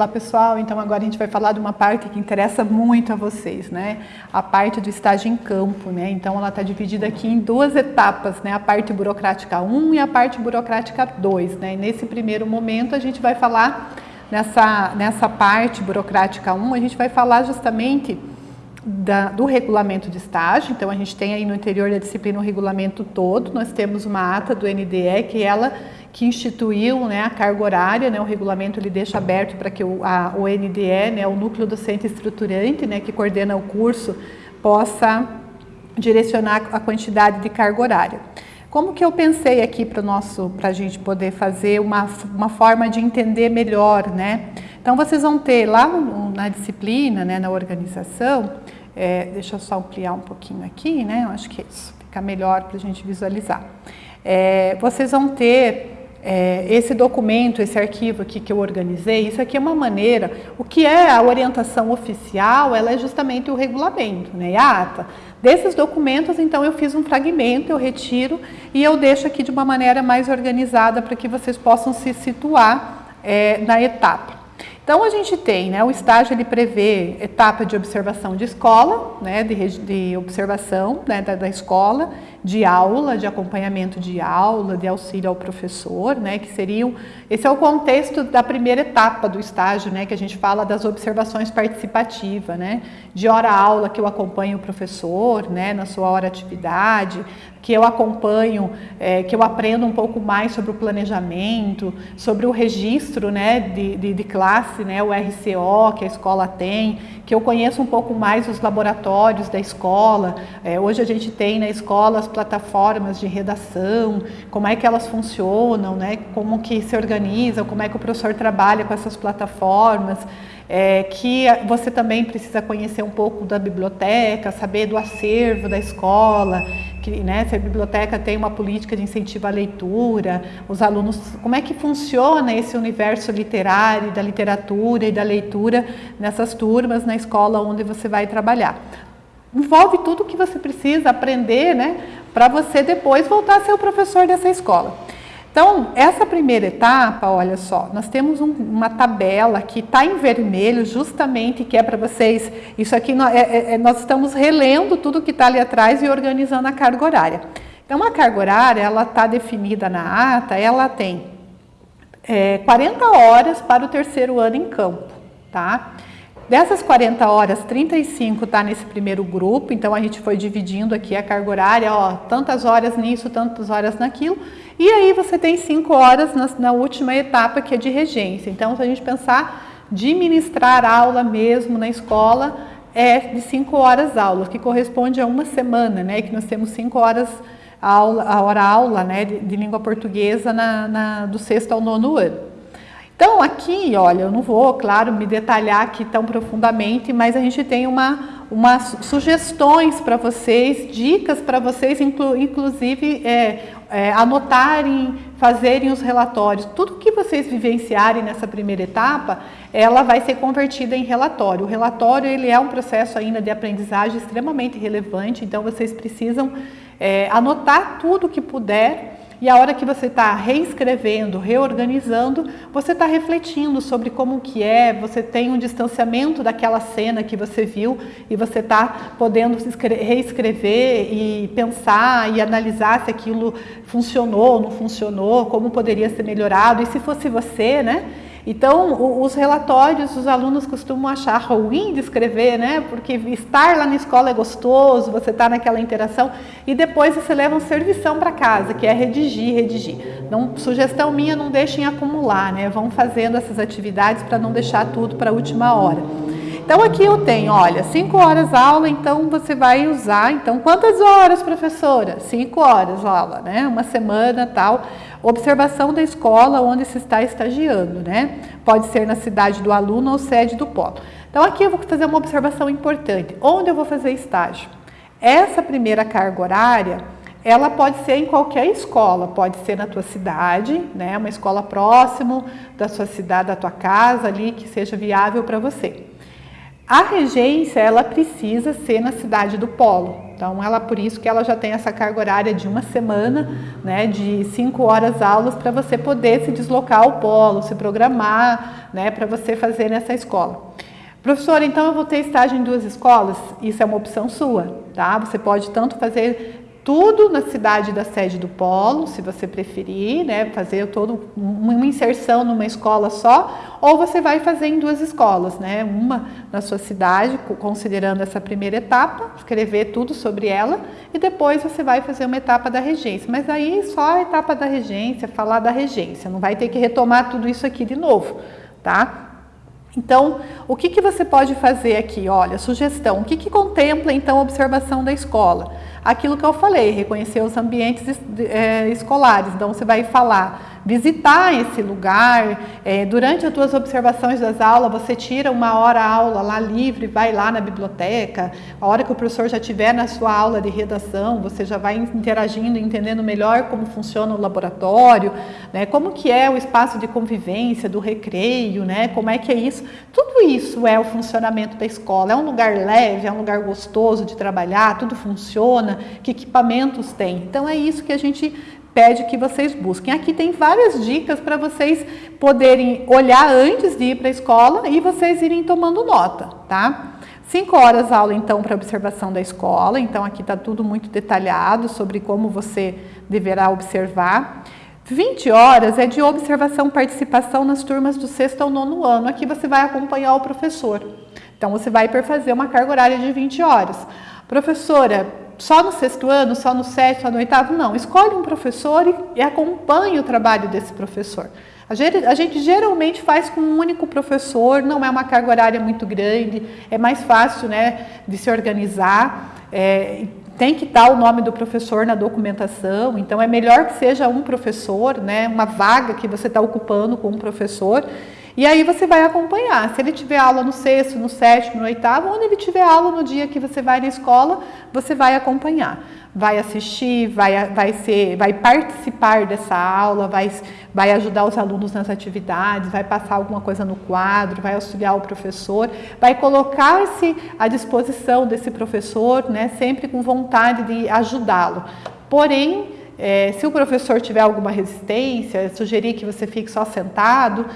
Olá pessoal, então agora a gente vai falar de uma parte que interessa muito a vocês, né? A parte do estágio em campo, né? Então ela está dividida aqui em duas etapas, né? A parte burocrática 1 e a parte burocrática 2, né? E nesse primeiro momento a gente vai falar, nessa, nessa parte burocrática 1, a gente vai falar justamente da, do regulamento de estágio, então a gente tem aí no interior da disciplina o regulamento todo, nós temos uma ata do NDE que ela que instituiu né, a carga horária, né, o regulamento ele deixa aberto para que o, a, o NDE, né, o núcleo docente estruturante, né, que coordena o curso, possa direcionar a quantidade de carga horária. Como que eu pensei aqui para nosso, para a gente poder fazer uma, uma forma de entender melhor, né? Então vocês vão ter lá na disciplina, né, na organização, é, deixa eu só ampliar um pouquinho aqui, né? Eu acho que isso fica melhor para a gente visualizar. É, vocês vão ter é, esse documento, esse arquivo aqui que eu organizei, isso aqui é uma maneira, o que é a orientação oficial, ela é justamente o regulamento, né, a ata. Desses documentos, então, eu fiz um fragmento, eu retiro e eu deixo aqui de uma maneira mais organizada para que vocês possam se situar é, na etapa. Então, a gente tem, né, o estágio ele prevê etapa de observação de escola, né, de, de observação né, da, da, escola, de aula, de acompanhamento de aula, de auxílio ao professor, né, que seriam, esse é o contexto da primeira etapa do estágio, né, que a gente fala das observações participativas, né, de hora-aula que eu acompanho o professor, né, na sua hora atividade, que eu acompanho, é, que eu aprendo um pouco mais sobre o planejamento, sobre o registro né, de, de, de, classe, né, o RCO que a escola tem, que eu conheço um pouco mais os laboratórios da escola. É, hoje a gente tem na escola as plataformas de redação, como é que elas funcionam, né, como que se organizam, como é que o professor trabalha com essas plataformas é, que você também precisa conhecer um pouco da biblioteca, saber do acervo da escola, que, né, se a biblioteca tem uma política de incentivo à leitura, os alunos, como é que funciona esse universo literário, da literatura e da leitura nessas turmas na escola onde você vai trabalhar. Envolve tudo o que você precisa aprender, né, para você depois voltar a ser o professor dessa escola. Então, essa primeira etapa, olha só, nós temos um, uma tabela que está em vermelho, justamente que é para vocês, isso aqui nós, é, é, é, nós estamos relendo tudo que está ali atrás e organizando a carga horária. Então, a carga horária, ela está definida na ata, ela tem é, 40 horas para o terceiro ano em campo, tá? Dessas 40 horas, 35 está nesse primeiro grupo, então a gente foi dividindo aqui a carga horária, ó, tantas horas nisso, tantas horas naquilo, e aí você tem 5 horas na, na, última etapa, que é de regência. Então, se a gente pensar de ministrar aula mesmo na escola, é de 5 horas aula, que corresponde a uma semana, né, que nós temos 5 horas aula, a hora aula, né, de, de língua portuguesa na, na, do sexto ao nono ano. Então aqui, olha, eu não vou, claro, me detalhar aqui tão profundamente, mas a gente tem uma, umas sugestões para vocês, dicas para vocês, inclu, inclusive é, é, anotarem, fazerem os relatórios. Tudo que vocês vivenciarem nessa primeira etapa, ela vai ser convertida em relatório. O relatório ele é um processo ainda de aprendizagem extremamente relevante, então vocês precisam é, anotar tudo que puder e a hora que você está reescrevendo, reorganizando, você está refletindo sobre como que é, você tem um distanciamento daquela cena que você viu e você está podendo reescrever e pensar e analisar se aquilo funcionou, não funcionou, como poderia ser melhorado. E se fosse você, né? Então, os relatórios, os alunos costumam achar ruim de escrever, né? Porque estar lá na escola é gostoso, você está naquela interação e depois você leva um servição para casa, que é redigir, redigir. Não, sugestão minha, não deixem acumular, né? Vão fazendo essas atividades para não deixar tudo para a última hora. Então aqui eu tenho, olha, 5 horas aula, então você vai usar, então quantas horas, professora? 5 horas aula, né? Uma semana tal. Observação da escola onde se está estagiando, né? Pode ser na cidade do aluno ou sede do polo. Então aqui eu vou fazer uma observação importante. Onde eu vou fazer estágio? Essa primeira carga horária, ela pode ser em qualquer escola, pode ser na tua cidade, né? Uma escola próximo da sua cidade, da tua casa ali, que seja viável para você. A regência, ela precisa ser na cidade do polo. Então, ela por isso que ela já tem essa carga horária de uma semana, né, de cinco horas aulas para você poder se deslocar ao polo, se programar, né, para você fazer nessa escola. Professor, então eu vou ter estágio em duas escolas? Isso é uma opção sua, tá? Você pode tanto fazer tudo na cidade da sede do polo, se você preferir, né, fazer todo uma inserção numa escola só, ou você vai fazer em duas escolas, né, uma na sua cidade, considerando essa primeira etapa, escrever tudo sobre ela, e depois você vai fazer uma etapa da regência. Mas aí só a etapa da regência, falar da regência, não vai ter que retomar tudo isso aqui de novo, tá? Então, o que, que você pode fazer aqui? Olha, sugestão. O que, que contempla, então, a observação da escola? Aquilo que eu falei, reconhecer os ambientes é, escolares. Então, você vai falar visitar esse lugar. É, durante as suas observações das aulas, você tira uma hora aula lá livre, vai lá na biblioteca. A hora que o professor já estiver na sua aula de redação, você já vai interagindo, entendendo melhor como funciona o laboratório, né? como que é o espaço de convivência, do recreio, né? como é que é isso. Tudo isso é o funcionamento da escola. É um lugar leve, é um lugar gostoso de trabalhar, tudo funciona, que equipamentos tem. Então é isso que a gente pede que vocês busquem. Aqui tem várias dicas para vocês poderem olhar antes de ir para a escola e vocês irem tomando nota, tá? Cinco horas aula, então, para observação da escola. Então, aqui está tudo muito detalhado sobre como você deverá observar. 20 horas é de observação participação nas turmas do sexto ao nono ano. Aqui você vai acompanhar o professor. Então, você vai fazer uma carga horária de 20 horas. Professora, só no sexto ano, só no sétimo, só no oitavo? Não. Escolhe um professor e, e acompanhe o trabalho desse professor. A gente, a gente, geralmente faz com um único professor, não é uma carga horária muito grande, é mais fácil né, de se organizar. É, tem que estar o nome do professor na documentação, então é melhor que seja um professor, né, uma vaga que você está ocupando com um professor, e aí você vai acompanhar. Se ele tiver aula no sexto, no sétimo, no oitavo, onde ele tiver aula no dia que você vai na escola, você vai acompanhar. Vai assistir, vai, vai, ser, vai participar dessa aula, vai, vai ajudar os alunos nas atividades, vai passar alguma coisa no quadro, vai auxiliar o professor, vai colocar-se à disposição desse professor, né, sempre com vontade de ajudá-lo. Porém, é, se o professor tiver alguma resistência, sugerir que você fique só sentado,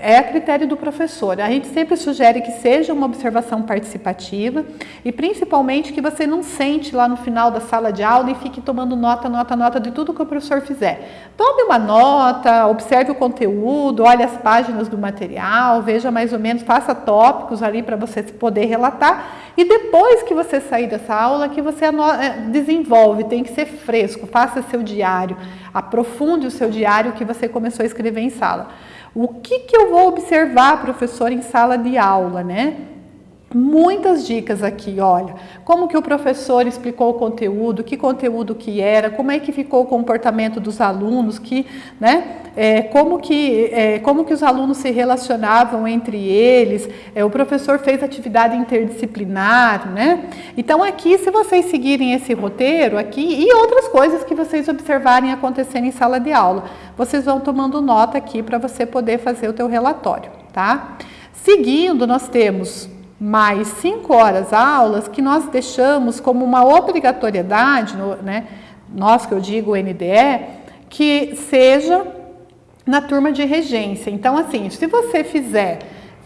é a critério do professor. A gente sempre sugere que seja uma observação participativa e principalmente que você não sente lá no final da sala de aula e fique tomando nota, nota, nota de tudo que o professor fizer. Tome uma nota, observe o conteúdo, olhe as páginas do material, veja mais ou menos, faça tópicos ali para você poder relatar e depois que você sair dessa aula, que você eh, desenvolve, tem que ser fresco, faça seu diário, aprofunde o seu diário que você começou a escrever em sala. O que, que eu vou observar, professor, em sala de aula, né? Muitas dicas aqui, olha, como que o professor explicou o conteúdo, que conteúdo que era, como é que ficou o comportamento dos alunos, que, né, é, como, que, é, como que os alunos se relacionavam entre eles, é, o professor fez atividade interdisciplinar, né? Então aqui, se vocês seguirem esse roteiro aqui e outras coisas que vocês observarem acontecendo em sala de aula, vocês vão tomando nota aqui para você poder fazer o teu relatório, tá? Seguindo, nós temos mais cinco horas aulas que nós deixamos como uma obrigatoriedade, né, nós que eu digo NDE, que seja na turma de regência. Então, assim, se você fizer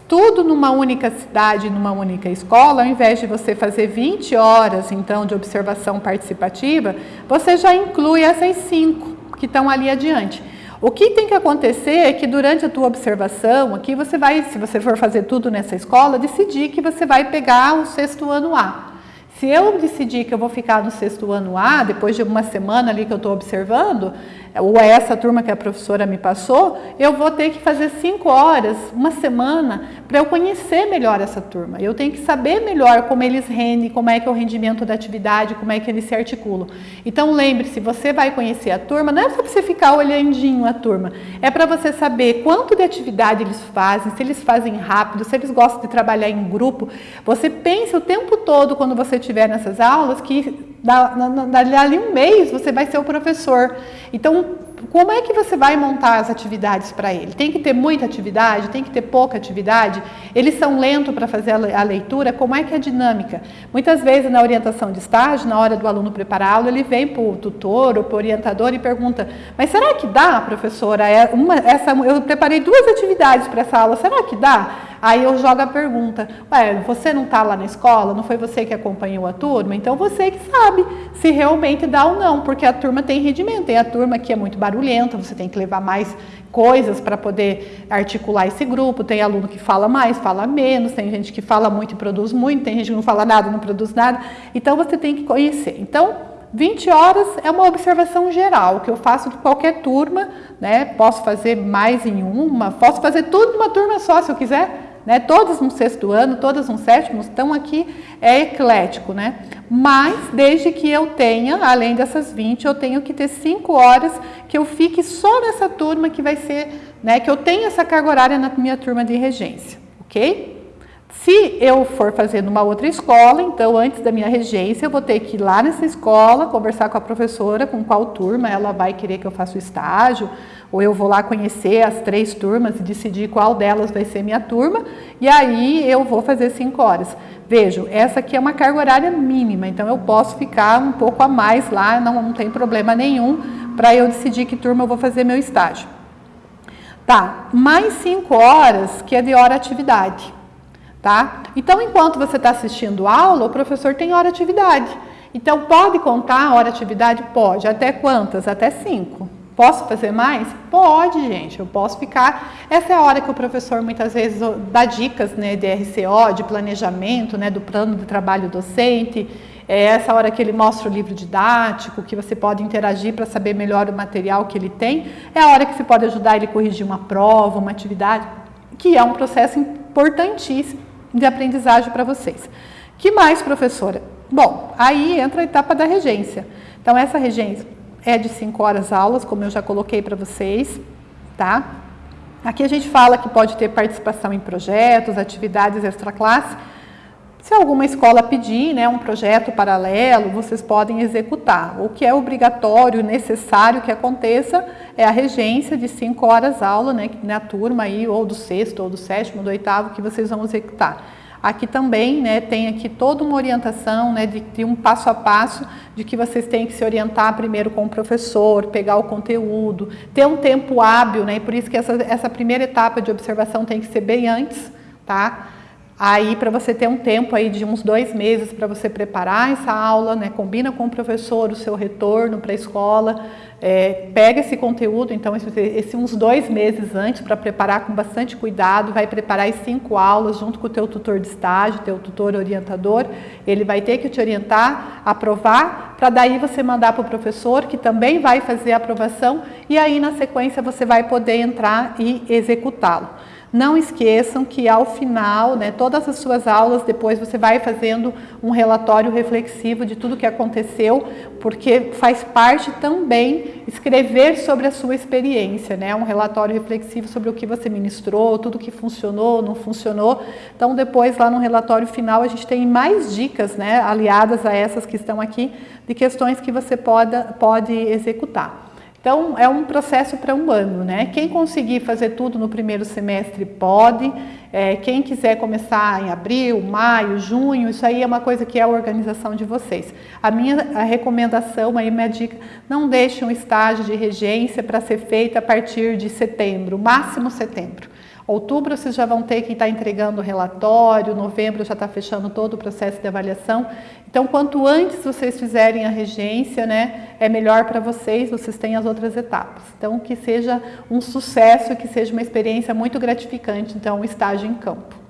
tudo numa única cidade, numa única escola, ao invés de você fazer 20 horas, então, de observação participativa, você já inclui essas cinco que estão ali adiante. O que tem que acontecer é que durante a tua observação, aqui você vai, se você for fazer tudo nessa escola, decidir que você vai pegar o sexto ano A. Se eu decidir que eu vou ficar no sexto ano A, depois de uma semana ali que eu estou observando, ou é essa turma que a professora me passou, eu vou ter que fazer cinco horas, uma semana, para eu conhecer melhor essa turma. Eu tenho que saber melhor como eles rendem, como é que é o rendimento da atividade, como é que eles se articulam. Então lembre-se, você vai conhecer a turma, não é só para você ficar olhandinho a turma, é para você saber quanto de atividade eles fazem, se eles fazem rápido, se eles gostam de trabalhar em grupo. Você pensa o tempo todo quando você estiver nessas aulas que dali um mês você vai ser o professor. Então como é que você vai montar as atividades para ele? Tem que ter muita atividade? Tem que ter pouca atividade? Eles são lentos para fazer a leitura? Como é que é a dinâmica? Muitas vezes na orientação de estágio, na hora do aluno aula, ele vem para o tutor ou para o orientador e pergunta, mas será que dá, professora? É uma, essa, eu preparei duas atividades para essa aula, será que dá? Aí eu jogo a pergunta, ué, você não está lá na escola? Não foi você que acompanhou a turma? Então você que sabe se realmente dá ou não, porque a turma tem rendimento. Tem a turma que é muito barulhenta, você tem que levar mais coisas para poder articular esse grupo. Tem aluno que fala mais, fala menos, tem gente que fala muito e produz muito, tem gente que não fala nada, não produz nada. Então você tem que conhecer. Então, 20 horas é uma observação geral, que eu faço de qualquer turma, né? Posso fazer mais em uma, posso fazer tudo numa turma só se eu quiser, né? Todas no sexto ano, todas no sétimo, estão aqui, é eclético, né? Mas, desde que eu tenha, além dessas 20, eu tenho que ter 5 horas que eu fique só nessa turma que vai ser, né? Que eu tenha essa carga horária na minha turma de regência, ok? Se eu for fazer numa outra escola, então antes da minha regência, eu vou ter que ir lá nessa escola, conversar com a professora, com qual turma ela vai querer que eu faça o estágio, ou eu vou lá conhecer as três turmas e decidir qual delas vai ser minha turma, e aí eu vou fazer cinco horas. Vejo, essa aqui é uma carga horária mínima, então eu posso ficar um pouco a mais lá, não, não tem problema nenhum para eu decidir que turma eu vou fazer meu estágio. Tá, mais cinco horas que é de hora atividade, tá? Então, enquanto você está assistindo aula, o professor tem hora atividade. Então, pode contar a hora atividade? Pode. Até quantas? Até cinco. Posso fazer mais? Pode, gente, eu posso ficar. Essa é a hora que o professor muitas vezes dá dicas né, de RCO, de planejamento, né, do plano de trabalho docente. É essa hora que ele mostra o livro didático, que você pode interagir para saber melhor o material que ele tem. É a hora que você pode ajudar ele a corrigir uma prova, uma atividade, que é um processo importantíssimo de aprendizagem para vocês. Que mais, professora? Bom, aí entra a etapa da regência. Então, essa regência é de 5 horas aulas, como eu já coloquei para vocês, tá? Aqui a gente fala que pode ter participação em projetos, atividades extra-classe. Se alguma escola pedir né, um projeto paralelo, vocês podem executar. O que é obrigatório, necessário que aconteça é a regência de 5 horas aula, né, na turma aí, ou do sexto, ou do sétimo, do oitavo, que vocês vão executar. Aqui também né, tem aqui toda uma orientação né, de, de, um passo a passo de que vocês têm que se orientar primeiro com o professor, pegar o conteúdo, ter um tempo hábil, né, e por isso que essa, essa primeira etapa de observação tem que ser bem antes, tá? Aí, para você ter um tempo aí de uns dois meses para você preparar essa aula, né? combina com o professor o seu retorno para a escola, é, pega esse conteúdo, então, esse, esse uns dois meses antes para preparar com bastante cuidado, vai preparar as cinco aulas junto com o teu tutor de estágio, teu tutor orientador, ele vai ter que te orientar, aprovar, para daí você mandar para o professor, que também vai fazer a aprovação, e aí na sequência você vai poder entrar e executá-lo. Não esqueçam que ao final, né, todas as suas aulas, depois você vai fazendo um relatório reflexivo de tudo que aconteceu, porque faz parte também escrever sobre a sua experiência, né, um relatório reflexivo sobre o que você ministrou, tudo que funcionou, não funcionou. Então depois lá no relatório final a gente tem mais dicas, né, aliadas a essas que estão aqui, de questões que você pode, pode executar. Então, é um processo para um ano, né? Quem conseguir fazer tudo no primeiro semestre pode, é, quem quiser começar em abril, maio, junho, isso aí é uma coisa que é a organização de vocês. A minha a recomendação, aí minha dica, não deixe um estágio de regência para ser feito a partir de setembro, máximo setembro. Outubro vocês já vão ter que estar entregando o relatório, novembro já está fechando todo o processo de avaliação. Então, quanto antes vocês fizerem a regência, né, é melhor para vocês, vocês têm as outras etapas. Então, que seja um sucesso, que seja uma experiência muito gratificante, então, o estágio em campo.